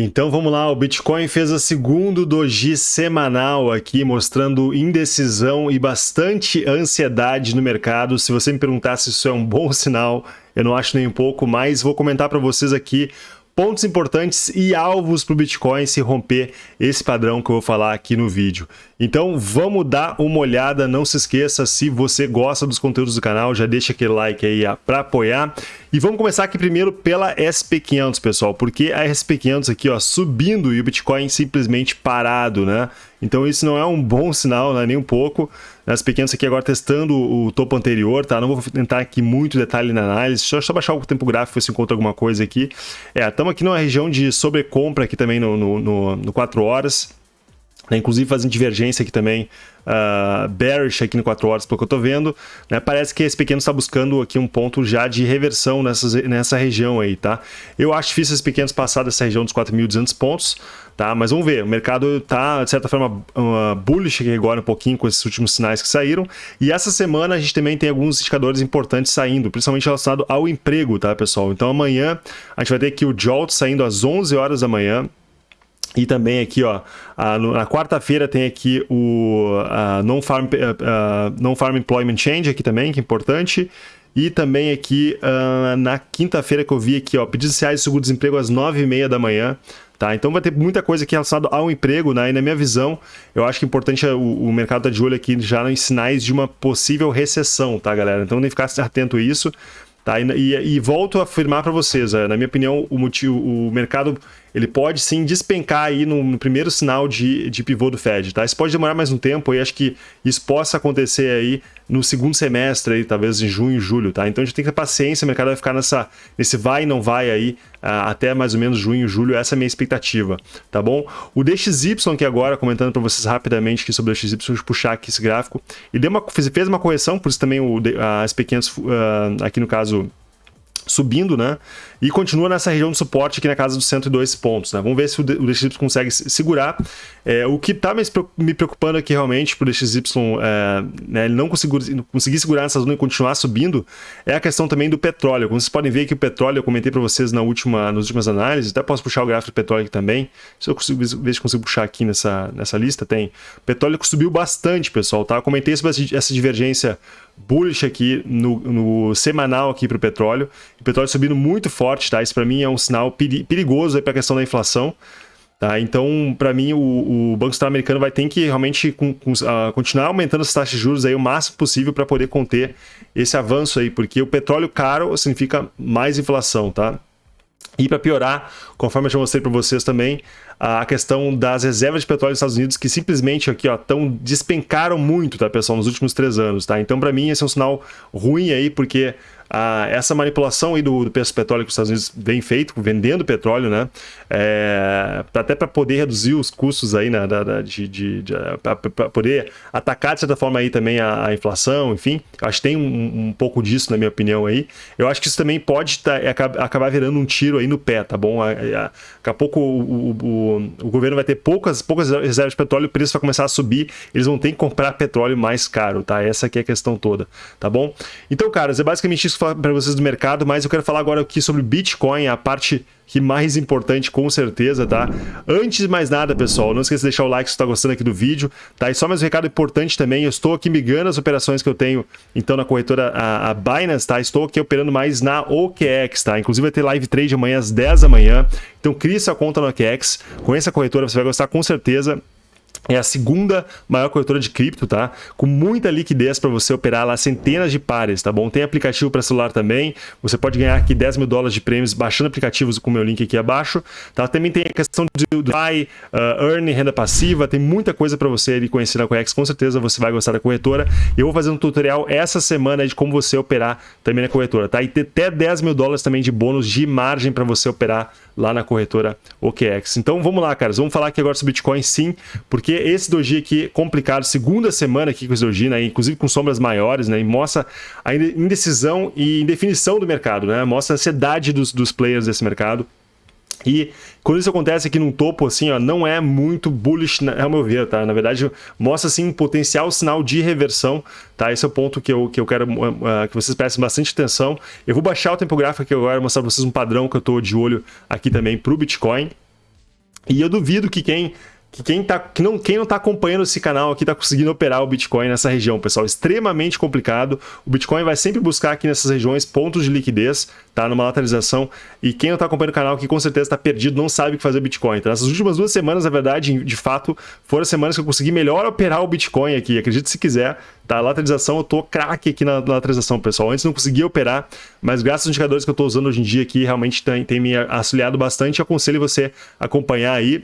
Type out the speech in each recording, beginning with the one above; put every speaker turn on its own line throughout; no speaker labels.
Então vamos lá, o Bitcoin fez a segundo doji semanal aqui, mostrando indecisão e bastante ansiedade no mercado. Se você me perguntar se isso é um bom sinal, eu não acho nem um pouco, mas vou comentar para vocês aqui pontos importantes e alvos para o Bitcoin se romper esse padrão que eu vou falar aqui no vídeo. Então vamos dar uma olhada, não se esqueça, se você gosta dos conteúdos do canal, já deixa aquele like aí para apoiar. E vamos começar aqui primeiro pela SP500, pessoal, porque a SP500 aqui ó, subindo e o Bitcoin simplesmente parado, né? Então isso não é um bom sinal, né? nem um pouco. As pequenas aqui agora testando o topo anterior, tá? Não vou entrar aqui muito detalhe na análise, só, só baixar o tempo gráfico se encontra alguma coisa aqui. É, estamos aqui numa região de sobrecompra aqui também no, no, no, no 4 horas. Né? Inclusive fazendo divergência aqui também, uh, bearish aqui no 4 horas, pelo que eu estou vendo. Né? Parece que esse pequeno está buscando aqui um ponto já de reversão nessas, nessa região aí, tá? Eu acho difícil esses pequenos passar dessa região dos 4.200 pontos, Tá? Mas vamos ver, o mercado está, de certa forma, uh, bullish aqui agora um pouquinho com esses últimos sinais que saíram. E essa semana a gente também tem alguns indicadores importantes saindo, principalmente relacionado ao emprego, tá, pessoal? Então amanhã a gente vai ter aqui o JOLT saindo às 11 horas da manhã. E também aqui, ó, na quarta-feira tem aqui o Non-Farm non -farm Employment Change aqui também, que é importante. E também aqui uh, na quinta-feira que eu vi aqui, ó, pedidos iniciais de seguro-desemprego às 9h30 da manhã. Tá? Então vai ter muita coisa aqui relacionada ao emprego, né? E na minha visão, eu acho que é importante o, o mercado estar tá de olho aqui já em sinais de uma possível recessão, tá, galera? Então que ficar atento a isso. Tá? E, e, e volto a afirmar para vocês, na minha opinião, o, motivo, o mercado ele pode sim despencar aí no, no, primeiro sinal de, de pivô do Fed, tá? Isso pode demorar mais um tempo e acho que isso possa acontecer aí no segundo semestre, aí, talvez em junho, julho, tá? Então a gente tem que ter paciência, o mercado vai ficar nessa, nesse vai e não vai aí uh, até mais ou menos junho, julho, essa é a minha expectativa, tá bom? O DXY aqui agora, comentando para vocês rapidamente aqui sobre o DXY, deixa eu puxar aqui esse gráfico, e deu uma, fez, uma correção, por isso também o, as pequenas, uh, aqui no caso, subindo, né? E continua nessa região de suporte aqui na casa dos 102 pontos, né? Vamos ver se o DXY consegue segurar. É, o que está me preocupando aqui realmente para o DXY é, né, ele não conseguir, conseguir segurar nessa zona e continuar subindo é a questão também do petróleo. Como vocês podem ver que o petróleo, eu comentei para vocês na última, nas últimas análises, até posso puxar o gráfico do petróleo aqui também. Se eu consigo, ver se consigo puxar aqui nessa, nessa lista, tem. O petróleo subiu bastante, pessoal, tá? Eu comentei sobre essa divergência bullish aqui no, no semanal aqui para o petróleo. O petróleo subindo muito forte, tá? Isso para mim é um sinal perigoso para a questão da inflação. Tá? Então, para mim, o, o, Banco Central americano vai ter que realmente com, com, uh, continuar aumentando as taxas de juros aí o máximo possível para poder conter esse avanço aí, porque o petróleo caro significa mais inflação, tá? E para piorar, conforme eu já mostrei para vocês também, a questão das reservas de petróleo dos Estados Unidos que simplesmente aqui ó, tão, despencaram muito, tá, pessoal, nos últimos três anos. Tá? Então, para mim, esse é um sinal ruim aí, porque ah, essa manipulação aí do, do preço do petróleo que os Estados Unidos vem feito, vendendo petróleo, né? É, até para poder reduzir os custos aí, né, de, de, de para poder atacar, de certa forma, aí também a, a inflação, enfim. Acho que tem um, um, pouco disso, na minha opinião, aí. Eu acho que isso também pode tá, é, acabar virando um tiro aí no pé, tá bom? Daqui a pouco o, o, o, governo vai ter poucas, poucas reservas de petróleo, o preço vai começar a subir, eles vão ter que comprar petróleo mais caro, tá? Essa aqui é a questão toda, tá bom? Então, caras, é basicamente isso para vocês do mercado, mas eu quero falar agora aqui sobre Bitcoin, a parte que mais importante com certeza, tá? Antes de mais nada, pessoal, não esqueça de deixar o like se está gostando aqui do vídeo, tá? E só mais um recado importante também, eu estou aqui migrando as operações que eu tenho, então, na corretora a, a Binance, tá? Estou aqui operando mais na OKEx, tá? Inclusive vai ter live trade amanhã às 10 da manhã, então crie sua conta no OKEx, conheça a corretora, você vai gostar com certeza, é a segunda maior corretora de cripto, tá? Com muita liquidez para você operar lá centenas de pares, tá bom? Tem aplicativo para celular também. Você pode ganhar aqui 10 mil dólares de prêmios baixando aplicativos com o meu link aqui abaixo, tá? Também tem a questão de buy, uh, earn, renda passiva. Tem muita coisa para você ali conhecer na Coex. Com certeza você vai gostar da corretora. Eu vou fazer um tutorial essa semana de como você operar também na corretora, tá? E ter até 10 mil dólares também de bônus de margem para você operar lá na corretora OKEx. Então vamos lá, caras. Vamos falar aqui agora sobre Bitcoin sim, porque esse doji aqui complicado, segunda semana aqui com esse doji, né, inclusive com sombras maiores, né, e mostra a indecisão e indefinição do mercado, né, mostra a ansiedade dos, dos players desse mercado. E quando isso acontece aqui num topo, assim, ó, não é muito bullish, ao meu ver, tá? Na verdade, mostra, assim, um potencial sinal de reversão, tá? Esse é o ponto que eu, que eu quero uh, que vocês prestem bastante atenção. Eu vou baixar o tempo gráfico aqui agora, mostrar para vocês um padrão que eu estou de olho aqui também para o Bitcoin. E eu duvido que quem que quem, tá, que não, quem não está acompanhando esse canal aqui está conseguindo operar o Bitcoin nessa região, pessoal. Extremamente complicado. O Bitcoin vai sempre buscar aqui nessas regiões pontos de liquidez, tá? Numa lateralização. E quem não está acompanhando o canal aqui com certeza está perdido, não sabe o que fazer Bitcoin. Então, essas últimas duas semanas, na verdade, de fato, foram as semanas que eu consegui melhor operar o Bitcoin aqui. Acredite se quiser, tá? Lateralização, eu tô craque aqui na lateralização, pessoal. Antes não conseguia operar, mas graças aos indicadores que eu estou usando hoje em dia aqui, realmente tem, tem me auxiliado bastante. Aconselho você acompanhar aí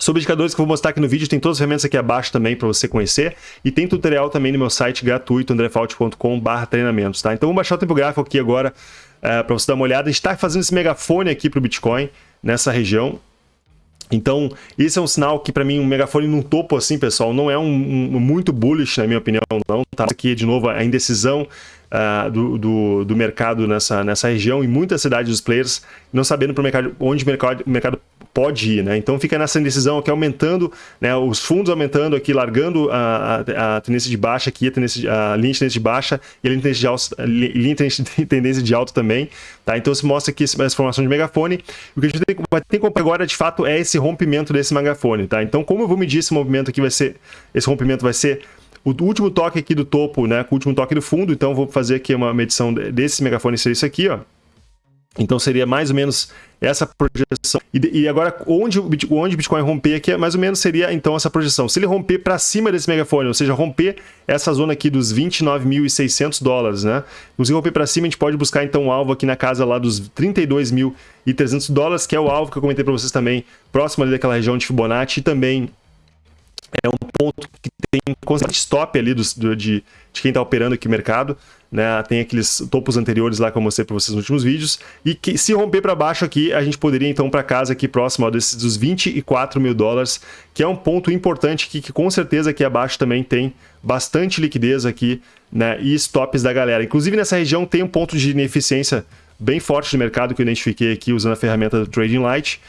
Sobre indicadores que eu vou mostrar aqui no vídeo, tem todas as ferramentas aqui abaixo também para você conhecer. E tem tutorial também no meu site gratuito, andrefault.com.br treinamentos, tá? Então vamos baixar o tempo gráfico aqui agora é, para você dar uma olhada. A gente está fazendo esse megafone aqui para o Bitcoin, nessa região. Então, esse é um sinal que, para mim, um megafone num topo assim, pessoal, não é um, um, muito bullish, na minha opinião, não. Tá aqui, de novo, a indecisão uh, do, do, do, mercado nessa, nessa região e muitas cidades dos players não sabendo pro mercado, onde o mercado, o mercado pode ir, né? Então fica nessa indecisão aqui aumentando, né? Os fundos aumentando aqui, largando a, a, a tendência de baixa aqui, a, tendência, a linha de tendência de baixa e a linha de tendência de alta, linha de tendência de alta também, tá? Então se mostra aqui essa formação de megafone. O que a gente tem, vai ter que agora, de fato, é esse rompimento desse megafone, tá? Então como eu vou medir esse movimento aqui vai ser, esse rompimento vai ser o último toque aqui do topo, né, com o último toque do fundo, então vou fazer aqui uma medição desse megafone, seria isso aqui, ó. Então seria mais ou menos essa projeção. E, e, agora, onde o, onde o Bitcoin romper aqui, mais ou menos seria então essa projeção. Se ele romper para cima desse megafone, ou seja, romper essa zona aqui dos 29.600 dólares, né? Se romper para cima, a gente pode buscar então um alvo aqui na casa lá dos 32.300 dólares, que é o alvo que eu comentei para vocês também, próximo ali daquela região de Fibonacci, e também é um ponto que tem constante stop ali do, do de, de, quem está operando aqui o mercado. Né? Tem aqueles topos anteriores lá que eu mostrei para vocês nos últimos vídeos. E que se romper para baixo aqui, a gente poderia então para casa aqui próximo ó, desses, dos 24 mil dólares, que é um ponto importante aqui, que com certeza aqui abaixo também tem bastante liquidez aqui né? e stops da galera. Inclusive nessa região tem um ponto de ineficiência bem forte no mercado que eu identifiquei aqui usando a ferramenta do Trading Light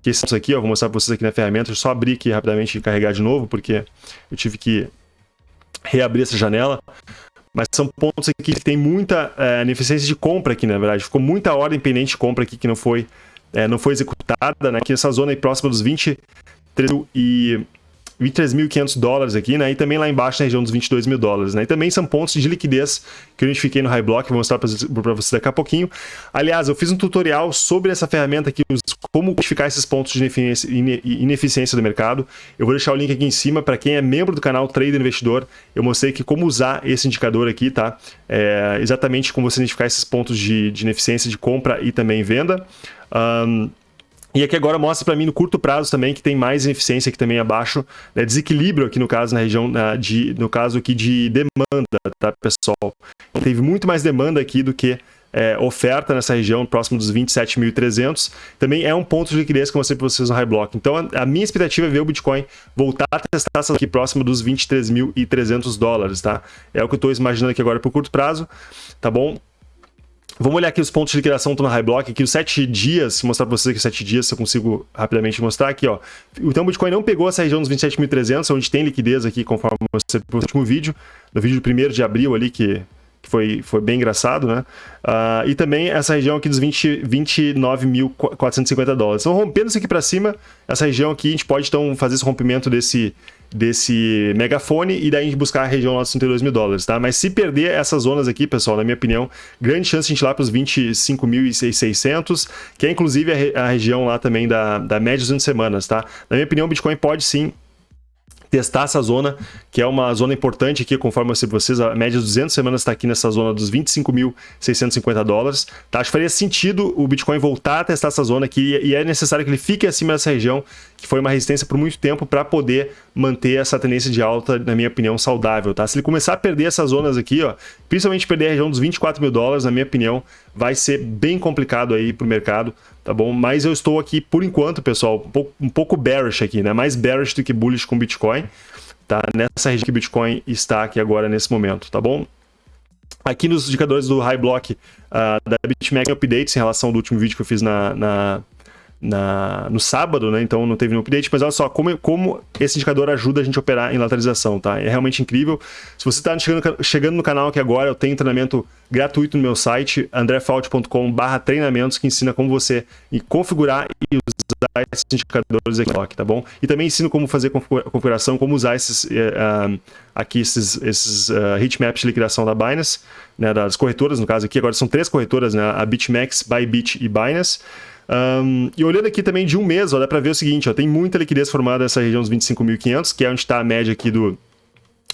que esses aqui, ó, vou mostrar para vocês aqui na ferramenta, só abrir aqui rapidamente e carregar de novo, porque eu tive que reabrir essa janela. Mas são pontos aqui que tem muita é, ineficiência de compra aqui, na verdade. Ficou muita ordem pendente de compra aqui que não foi, é, não foi executada, né? Aqui nessa zona aí próxima dos 23 e 23.500 dólares aqui, né? E também lá embaixo na região dos 22 mil dólares, né? E também são pontos de liquidez que eu identifiquei no High Block, vou mostrar para vocês daqui a pouquinho. Aliás, eu fiz um tutorial sobre essa ferramenta aqui, como identificar esses pontos de ineficiência do mercado. Eu vou deixar o link aqui em cima para quem é membro do canal Trader Investidor. Eu mostrei que como usar esse indicador aqui, tá? É exatamente como você identificar esses pontos de, de ineficiência de compra e também venda. Um, e aqui agora mostra para mim no curto prazo também que tem mais ineficiência aqui também abaixo, né? desequilíbrio aqui no caso na região, de, no caso aqui de demanda, tá pessoal? Teve muito mais demanda aqui do que é, oferta nessa região, próximo dos 27.300. Também é um ponto de liquidez que eu mostrei para vocês no High Block. Então a, a minha expectativa é ver o Bitcoin voltar a testar essa aqui próximo dos 23.300 dólares, tá? É o que eu estou imaginando aqui agora para o curto prazo, tá bom? Vamos olhar aqui os pontos de liquidação na High Block, aqui os 7 dias, mostrar para vocês aqui os 7 dias, se eu consigo rapidamente mostrar aqui, ó. Então o Bitcoin não pegou essa região dos 27.300, onde tem liquidez aqui, conforme mostrei no último vídeo, no vídeo do 1 de abril ali, que, que foi, foi bem engraçado, né? Uh, e também essa região aqui dos 29.450 dólares. Então rompendo isso aqui para cima, essa região aqui, a gente pode então fazer esse rompimento desse desse megafone e daí a gente buscar a região lá dos 32 mil dólares, tá? Mas se perder essas zonas aqui, pessoal, na minha opinião, grande chance de a gente ir lá para os 25.600, que é inclusive a, re a, região lá também da, da média de 200 semanas, tá? Na minha opinião, o Bitcoin pode sim testar essa zona, que é uma zona importante aqui, conforme eu sei vocês, a média de 200 semanas está aqui nessa zona dos 25.650 dólares. Tá? Acho que faria sentido o Bitcoin voltar a testar essa zona aqui e é necessário que ele fique acima dessa região, que foi uma resistência por muito tempo para poder manter essa tendência de alta, na minha opinião, saudável. Tá? Se ele começar a perder essas zonas aqui, ó, principalmente perder a região dos 24 mil dólares, na minha opinião, vai ser bem complicado aí para o mercado, tá bom? Mas eu estou aqui, por enquanto, pessoal, um pouco, um pouco bearish aqui, né? Mais bearish do que bullish com Bitcoin, tá? Nessa região que Bitcoin está aqui agora, nesse momento, tá bom? Aqui nos indicadores do High Block uh, da BitMEX updates em relação ao último vídeo que eu fiz na, na na, no sábado, né? Então não teve nenhum update, mas olha só como, como esse indicador ajuda a gente a operar em lateralização, tá? É realmente incrível. Se você está chegando, chegando no canal aqui agora, eu tenho treinamento gratuito no meu site, andrefault.com treinamentos, que ensina como você configurar e usar esses indicadores aqui, tá bom? E também ensino como fazer configuração, como usar esses, uh, aqui esses, esses uh, heatmaps de liquidação da Binance, né, das corretoras, no caso aqui, agora são três corretoras, né, a BitMEX, Bybit e Binance. Um, e olhando aqui também de um mês, ó, dá para ver o seguinte, ó, tem muita liquidez formada nessa região dos 25.500, que é onde está a média aqui do,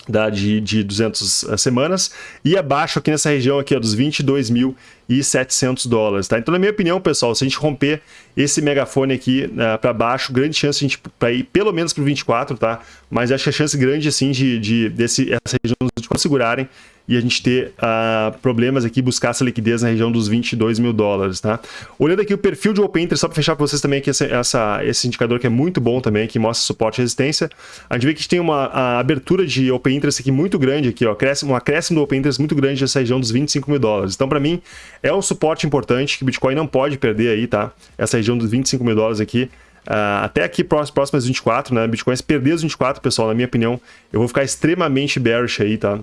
da, de, de 200 eh, semanas, e abaixo aqui nessa região aqui ó, dos 22.700 dólares. Tá? Então, na minha opinião, pessoal, se a gente romper esse megafone aqui uh, eh, para baixo, grande chance a gente ir pelo menos para o 24, tá? Mas acho que a chance grande assim de, de desse, essa região de segurarem e a gente ter uh, problemas aqui, buscar essa liquidez na região dos 22 mil dólares, tá? Olhando aqui o perfil de Open Interest, só para fechar para vocês também aqui essa, essa, esse indicador que é muito bom também, que mostra suporte e resistência, a gente vê que a gente tem uma abertura de Open Interest aqui muito grande aqui, ó, um acréscimo do Open Interest muito grande nessa região dos 25 mil dólares. Então, para mim, é um suporte importante que o Bitcoin não pode perder aí, tá? Essa região dos 25 mil dólares aqui, Uh, até aqui próximas 24, né? Bitcoin se perder os 24, pessoal, na minha opinião, eu vou ficar extremamente bearish aí, tá?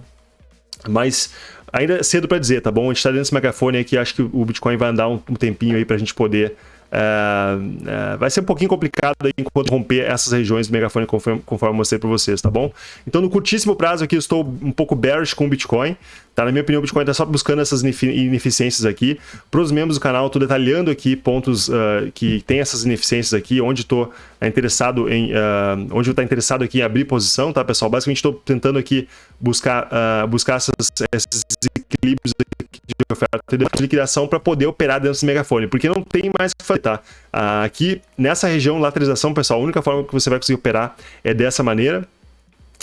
Mas ainda é cedo para dizer, tá bom? A gente está dentro desse megafone aqui, acho que o Bitcoin vai andar um, um tempinho aí para a gente poder Uh, uh, vai ser um pouquinho complicado aí enquanto romper essas regiões do megafone conforme, conforme eu mostrei para vocês, tá bom? Então no curtíssimo prazo aqui eu estou um pouco bearish com o Bitcoin, tá? Na minha opinião o Bitcoin está só buscando essas ineficiências aqui. Para os membros do canal, estou detalhando aqui pontos uh, que tem essas ineficiências aqui, onde estou interessado em, onde está interessado aqui em abrir posição, tá pessoal? Basicamente estou tentando aqui buscar, buscar essas, esses equilíbrios de oferta e de liquidação para poder operar dentro desse megafone, porque não tem mais o que fazer, tá? Aqui, nessa região, lateralização, pessoal, a única forma que você vai conseguir operar é dessa maneira,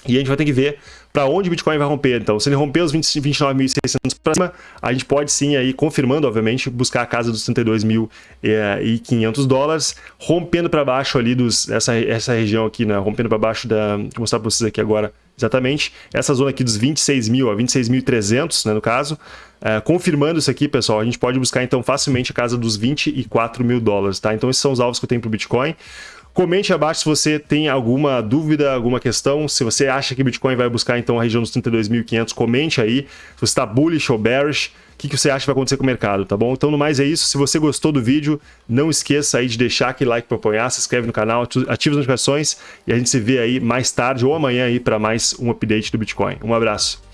e a gente vai ter que ver para onde o Bitcoin vai romper. Então, se ele romper os 29.600 para cima, a gente pode sim, aí, confirmando, obviamente, buscar a casa dos 32.500 dólares, rompendo para baixo ali dos, essa, essa região aqui, né? rompendo para baixo da... Vou mostrar para vocês aqui agora exatamente. Essa zona aqui dos 26 mil a 26.300, né, no caso. É, confirmando isso aqui, pessoal, a gente pode buscar então facilmente a casa dos 24 mil dólares, tá? Então esses são os alvos que eu tenho para o Bitcoin. Comente abaixo se você tem alguma dúvida, alguma questão. Se você acha que Bitcoin vai buscar então a região dos 32.500, comente aí. Se você está bullish ou bearish, o que, que você acha que vai acontecer com o mercado, tá bom? Então, no mais é isso. Se você gostou do vídeo, não esqueça aí de deixar aquele like para apoiar, se inscreve no canal, ativa as notificações e a gente se vê aí mais tarde ou amanhã aí para mais um update do Bitcoin. Um abraço.